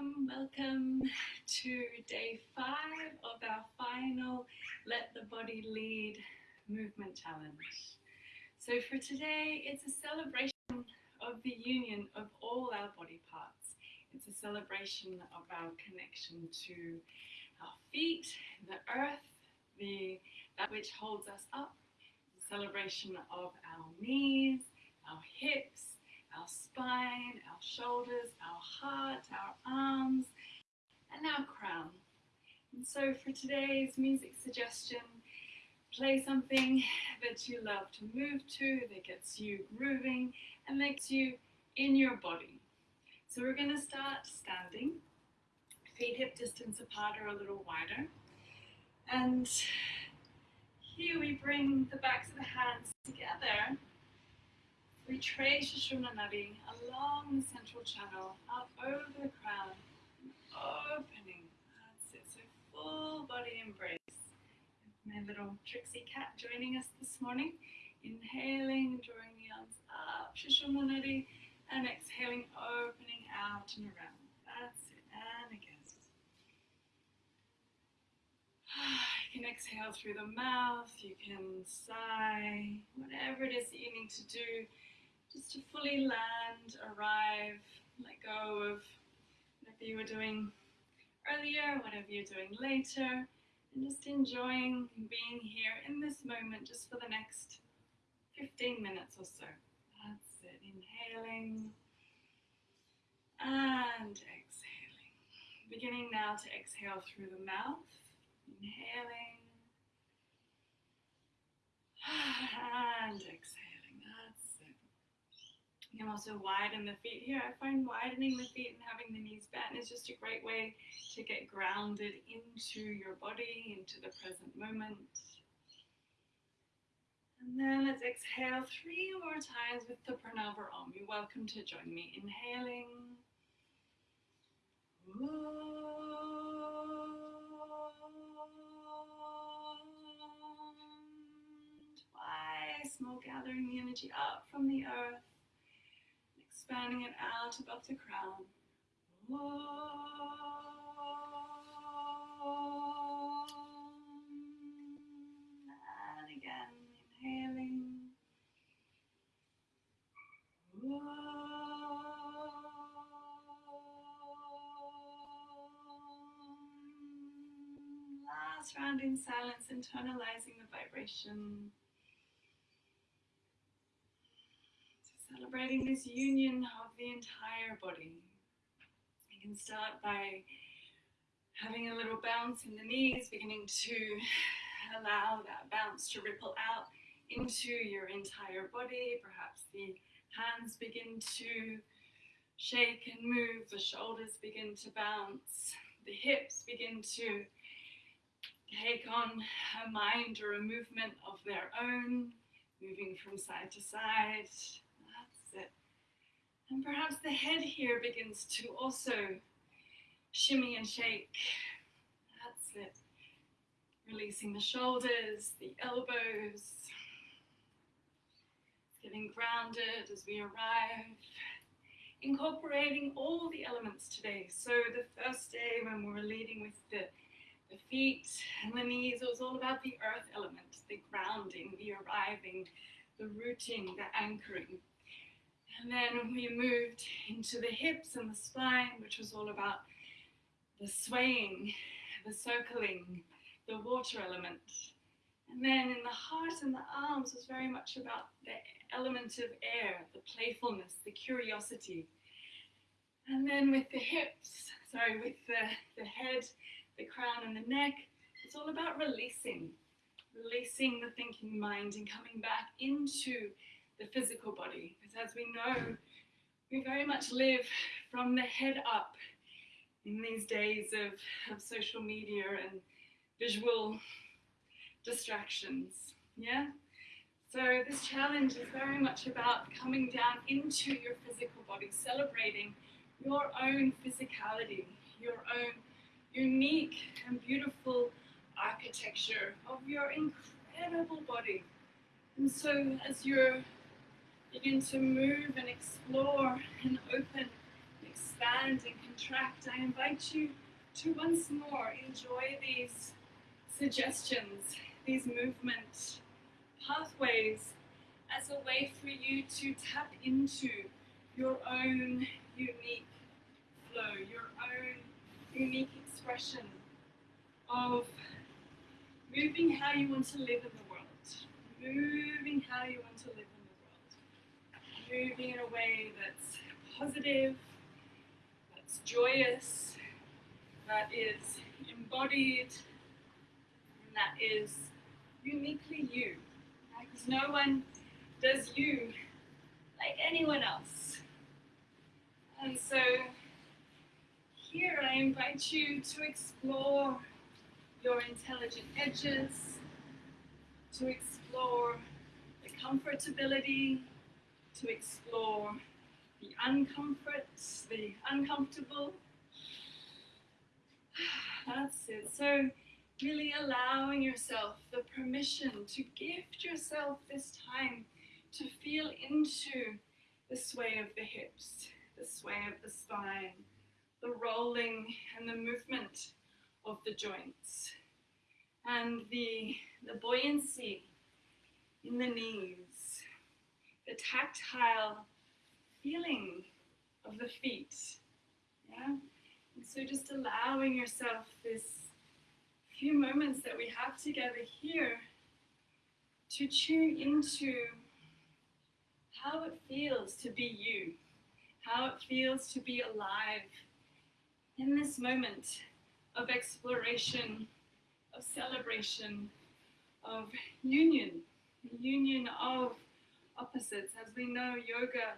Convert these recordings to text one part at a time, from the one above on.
Welcome, welcome to day five of our final Let the Body Lead movement challenge. So for today, it's a celebration of the union of all our body parts. It's a celebration of our connection to our feet, the earth, the that which holds us up, a celebration of our knees, our hips, our spine, our shoulders, our heart, our arms, and our crown. So for today's music suggestion, play something that you love to move to, that gets you grooving and makes you in your body. So we're going to start standing, feet hip distance apart or a little wider. And here we bring the backs of the hands together we trace Sushumna Nadi along the central channel, up over the crown, opening. Full body embrace. My little Trixie cat joining us this morning. Inhaling, drawing the arms up, Sushumna Nadi, and exhaling, opening out and around. That's it. And again. You can exhale through the mouth, you can sigh, whatever it is that you need to do just to fully land, arrive, let go of whatever you were doing earlier, whatever you're doing later, and just enjoying being here in this moment just for the next 15 minutes or so. That's it. Inhaling and exhaling. Beginning now to exhale through the mouth. Inhaling and exhaling. You can also widen the feet here. I find widening the feet and having the knees bent is just a great way to get grounded into your body, into the present moment. And then let's exhale three more times with the Pranava Om. You're welcome to join me. Inhaling. Twice more, gathering the energy up from the earth expanding it out above the crown. And again, inhaling. Last round in silence, internalizing the vibration. Celebrating this union of the entire body. You can start by having a little bounce in the knees, beginning to allow that bounce to ripple out into your entire body. Perhaps the hands begin to shake and move, the shoulders begin to bounce, the hips begin to take on a mind or a movement of their own, moving from side to side. And perhaps the head here begins to also shimmy and shake. That's it. Releasing the shoulders, the elbows. Getting grounded as we arrive. Incorporating all the elements today. So the first day when we were leading with the, the feet and the knees, it was all about the earth element, the grounding, the arriving, the rooting, the anchoring. And then we moved into the hips and the spine, which was all about the swaying, the circling, the water element. And then in the heart and the arms was very much about the element of air, the playfulness, the curiosity. And then with the hips, sorry, with the, the head, the crown, and the neck, it's all about releasing, releasing the thinking mind and coming back into the physical body. Because as we know, we very much live from the head up in these days of, of social media and visual distractions. Yeah? So this challenge is very much about coming down into your physical body, celebrating your own physicality, your own unique and beautiful architecture of your incredible body. And so as you're Begin to move and explore and open, expand and contract, I invite you to once more enjoy these suggestions, these movement pathways as a way for you to tap into your own unique flow, your own unique expression of moving how you want to live in the world, moving how you want to live moving in a way that's positive, that's joyous, that is embodied, and that is uniquely you. Because no one does you like anyone else. And so here I invite you to explore your intelligent edges, to explore the comfortability, to explore the uncomfort, the uncomfortable. That's it. So, really allowing yourself the permission to gift yourself this time to feel into the sway of the hips, the sway of the spine, the rolling and the movement of the joints, and the, the buoyancy in the knees, the tactile feeling of the feet. Yeah? And so just allowing yourself this few moments that we have together here to tune into how it feels to be you, how it feels to be alive in this moment of exploration, of celebration, of union, union of opposites. As we know, yoga,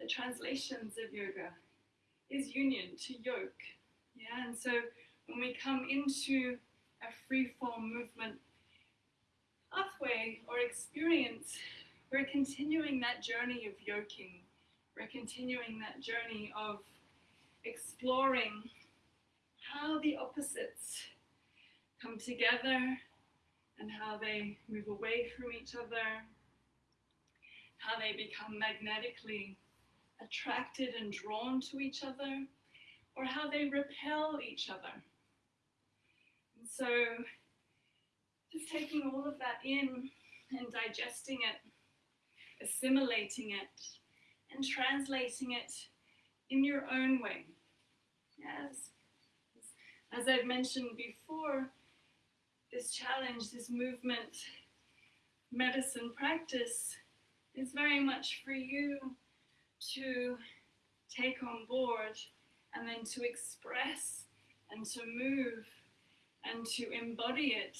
the translations of yoga is union to yoke. Yeah, and so when we come into a free form movement pathway or experience, we're continuing that journey of yoking. We're continuing that journey of exploring how the opposites come together and how they move away from each other, how they become magnetically attracted and drawn to each other, or how they repel each other. And so, just taking all of that in and digesting it, assimilating it, and translating it in your own way. Yes, as I've mentioned before, this challenge, this movement, medicine practice is very much for you to take on board and then to express and to move and to embody it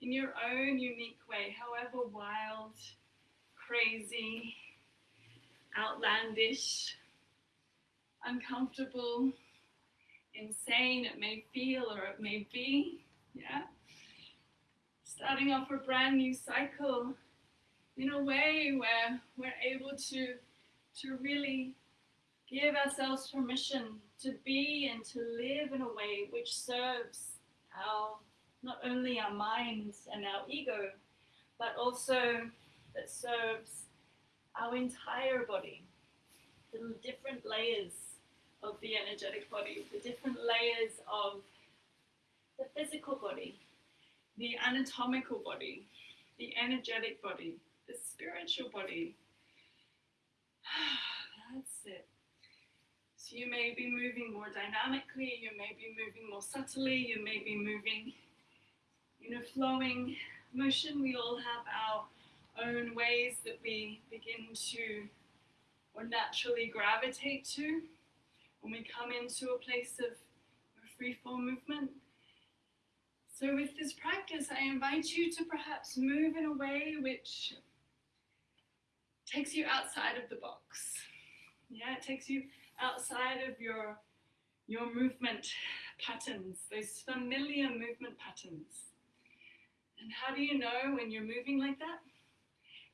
in your own unique way, however wild, crazy, outlandish, uncomfortable, insane it may feel or it may be. Yeah. Starting off a brand new cycle in a way where we're able to to really give ourselves permission to be and to live in a way which serves our not only our minds and our ego, but also that serves our entire body, the different layers of the energetic body, the different layers of the physical body, the anatomical body, the energetic body, the spiritual body. That's it. So you may be moving more dynamically, you may be moving more subtly, you may be moving in a flowing motion. We all have our own ways that we begin to or naturally gravitate to when we come into a place of free form movement. So, with this practice, I invite you to perhaps move in a way which takes you outside of the box. Yeah, it takes you outside of your your movement patterns, those familiar movement patterns. And how do you know when you're moving like that?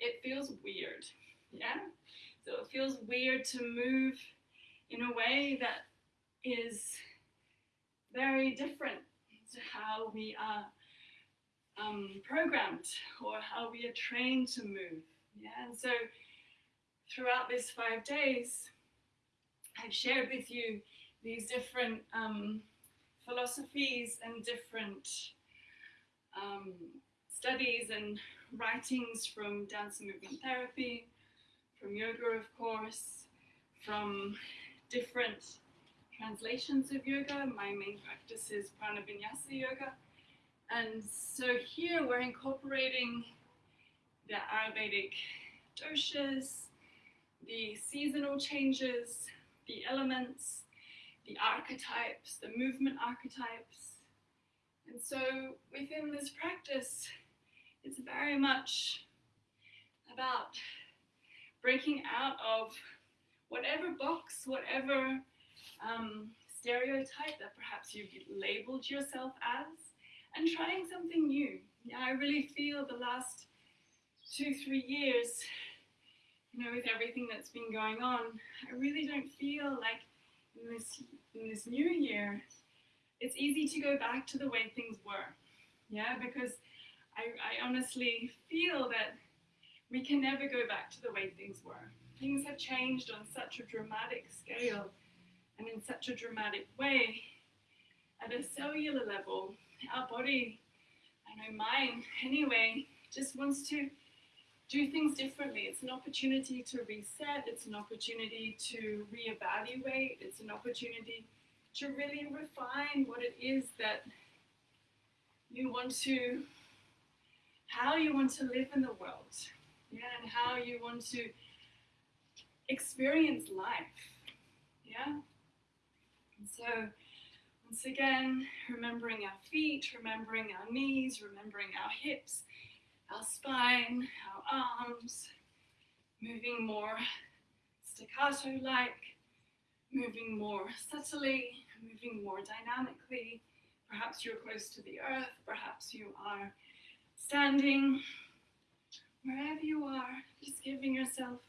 It feels weird. Yeah? So it feels weird to move in a way that is very different to how we are um, programmed or how we are trained to move. Yeah, and so throughout these five days, I've shared with you these different um, philosophies and different um, studies and writings from dance and movement therapy, from yoga, of course, from different translations of yoga. My main practice is Prana Vinyasa Yoga. And so here we're incorporating the Ayurvedic doshas, the seasonal changes, the elements, the archetypes, the movement archetypes. And so within this practice, it's very much about breaking out of whatever box, whatever um, stereotype that perhaps you've labeled yourself as, and trying something new. Yeah, I really feel the last two, three years, you know, with everything that's been going on, I really don't feel like in this in this new year, it's easy to go back to the way things were. Yeah, because I, I honestly feel that we can never go back to the way things were. Things have changed on such a dramatic scale and in such a dramatic way. At a cellular level, our body, I know mine anyway, just wants to do things differently. It's an opportunity to reset, it's an opportunity to reevaluate, it's an opportunity to really refine what it is that you want to, how you want to live in the world, yeah, and how you want to experience life, yeah. And so, once again, remembering our feet, remembering our knees, remembering our hips, our spine, our arms, moving more staccato like, moving more subtly, moving more dynamically. Perhaps you're close to the earth, perhaps you are standing. Wherever you are, just giving yourself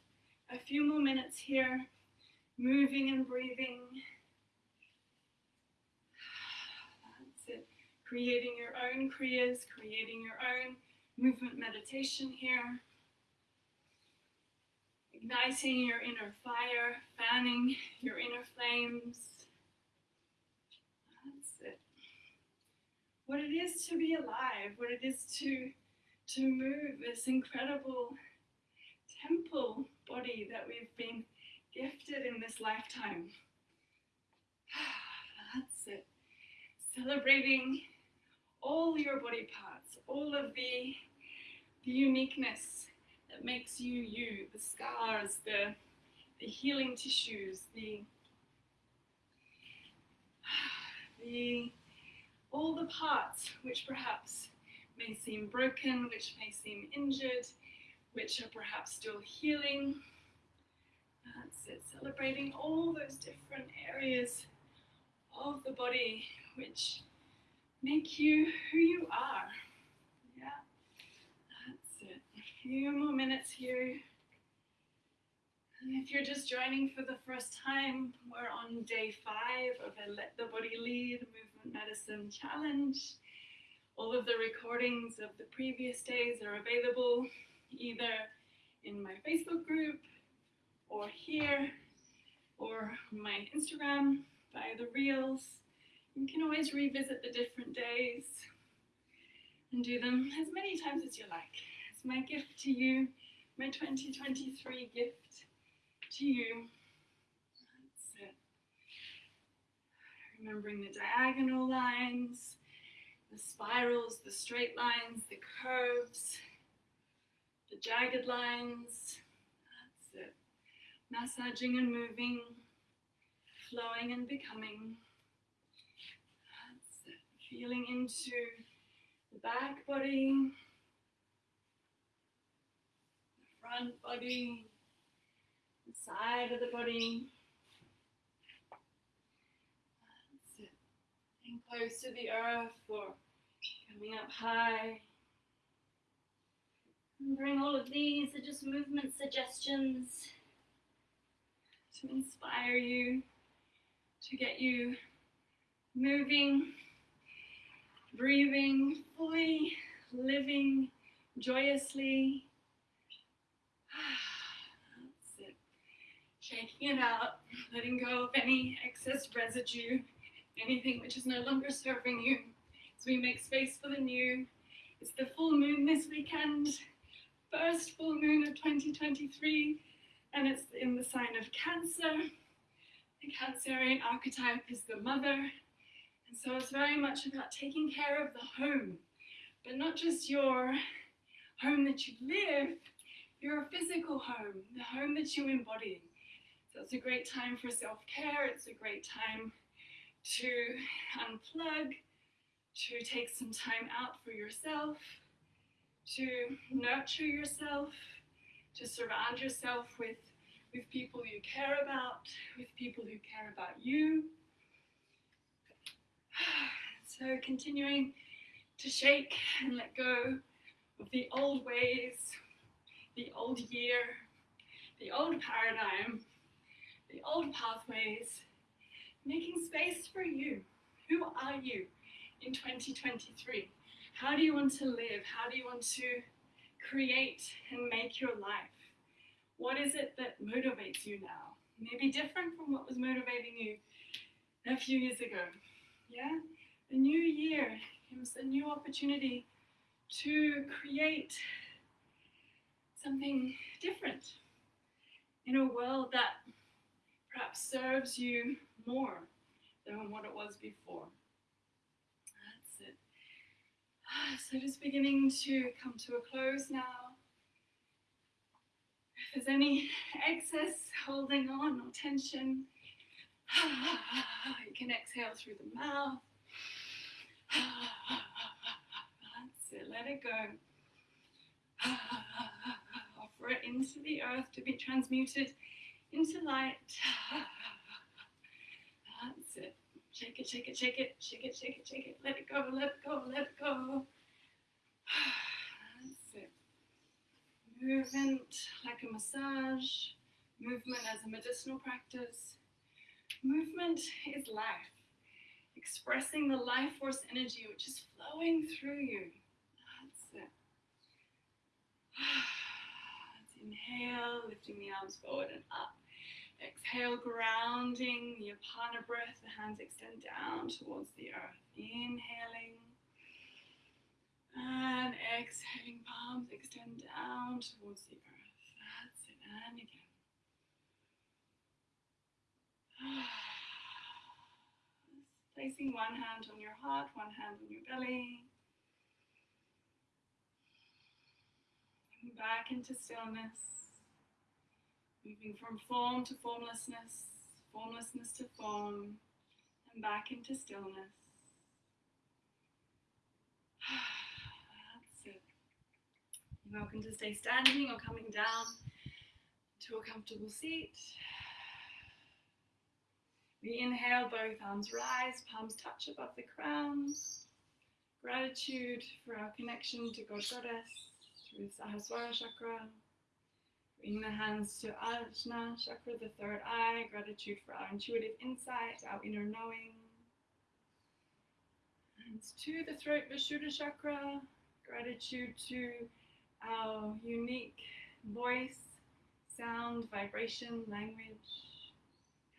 a few more minutes here, moving and breathing. That's it. Creating your own kriyas, creating your own movement meditation here. Igniting your inner fire, fanning your inner flames. That's it. What it is to be alive, what it is to, to move this incredible temple body that we've been gifted in this lifetime. That's it. Celebrating all your body parts, all of the, the uniqueness that makes you you, the scars, the, the healing tissues, the, the, all the parts which perhaps may seem broken, which may seem injured, which are perhaps still healing. That's it, celebrating all those different areas of the body which make you who you are. Yeah, that's it. A few more minutes here. And if you're just joining for the first time, we're on day five of a Let the Body Lead Movement Medicine Challenge. All of the recordings of the previous days are available either in my Facebook group or here or my Instagram via the Reels. You can always revisit the different days and do them as many times as you like. It's my gift to you, my 2023 gift to you. That's it. Remembering the diagonal lines, the spirals, the straight lines, the curves, the jagged lines. That's it. Massaging and moving, flowing and becoming. Feeling into the back body, the front body, the side of the body. That's it. And close to the earth or coming up high. And bring all of these are just movement suggestions to inspire you, to get you moving, breathing, fully living joyously. That's it. Shaking it out, letting go of any excess residue, anything which is no longer serving you. As we make space for the new. It's the full moon this weekend, first full moon of 2023, and it's in the sign of Cancer. The Cancerian archetype is the mother, and so it's very much about taking care of the home, but not just your home that you live, your physical home, the home that you embody. So it's a great time for self-care, it's a great time to unplug, to take some time out for yourself, to nurture yourself, to surround yourself with, with people you care about, with people who care about you. So continuing to shake and let go of the old ways, the old year, the old paradigm, the old pathways, making space for you. Who are you in 2023? How do you want to live? How do you want to create and make your life? What is it that motivates you now? Maybe different from what was motivating you a few years ago. Yeah? A new year gives a new opportunity to create something different in a world that perhaps serves you more than what it was before. That's it. Ah, so just beginning to come to a close now. If there's any excess holding on or tension, you can exhale through the mouth. That's it, let it go. Offer it into the earth to be transmuted into light. That's it. Shake it, shake it, shake it, shake it, shake it, shake it. Let it go, let it go, let it go. That's it. Movement like a massage. Movement as a medicinal practice. Movement is life. Expressing the life force energy which is flowing through you. That's it. Let's inhale, lifting the arms forward and up. Exhale, grounding the Apana breath. The hands extend down towards the earth. Inhaling. And exhaling, palms extend down towards the earth. That's it. And again. Placing one hand on your heart, one hand on your belly. back into stillness. Moving from form to formlessness, formlessness to form, and back into stillness. That's it. You're welcome to stay standing or coming down to a comfortable seat. We inhale, both arms rise, palms touch above the crown. Gratitude for our connection to God Goddess through Sahasrara Chakra. Bring the hands to Ajna Chakra, the third eye. Gratitude for our intuitive insight, our inner knowing. Hands to the throat, Vishuddha Chakra. Gratitude to our unique voice, sound, vibration, language.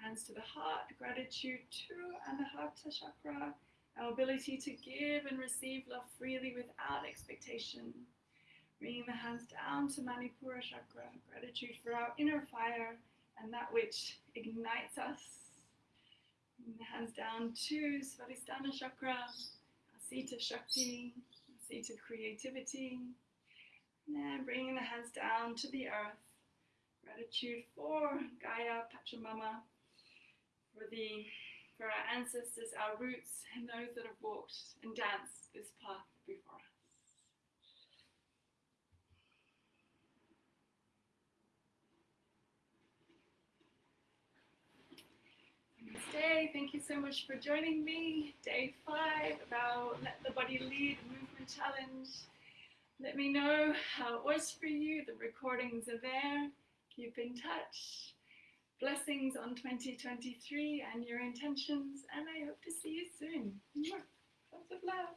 Hands to the heart, gratitude to Anahata Chakra, our ability to give and receive love freely without expectation. Bringing the hands down to Manipura Chakra, gratitude for our inner fire and that which ignites us. Bring the hands down to Svadhisthana Chakra, our seat of Shakti, our seat of creativity. And then bringing the hands down to the earth. Gratitude for Gaia, Pachamama, for the for our ancestors, our roots, and those that have walked and danced this path before us. Day. Thank you so much for joining me. Day five about Let the Body Lead Movement Challenge. Let me know how it was for you. The recordings are there. Keep in touch. Blessings on 2023 and your intentions, and I hope to see you soon. Lots of love.